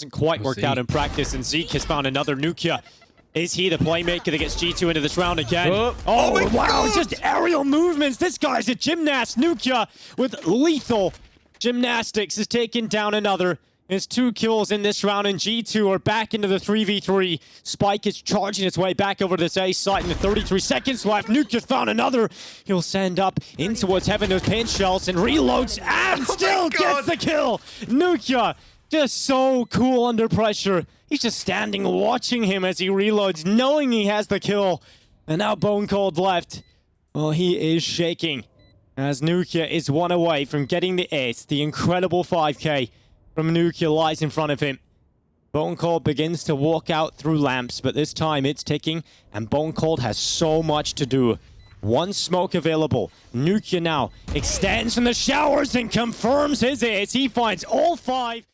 Hasn't quite We'll worked see. out in practice, and Zeek has found another nukkye. Is he the playmaker that gets G2 into this round again? Oh. Oh, my oh, wow, God. just aerial movements. This guy's a gymnast. nukkye with lethal gymnastics has taken down another. It's two kills in this round, and G2 are back into the 3v3. Spike is charging its way back over this A site in the 33 seconds left. nukkye's found another. He'll send up in towards heaven those paint shells and reloads and oh, still gets the kill. nukkye just so cool under pressure. He's just standing watching him as he reloads, knowing he has the kill. And now Bonecold left. Well, he is shaking as nukkye is one away from getting the ace. The incredible 5k from nukkye lies in front of him. Bonecold begins to walk out through lamps, but this time it's ticking, and Bonecold has so much to do. One smoke available. nukkye now extends from the showers and confirms his ace. He finds all five.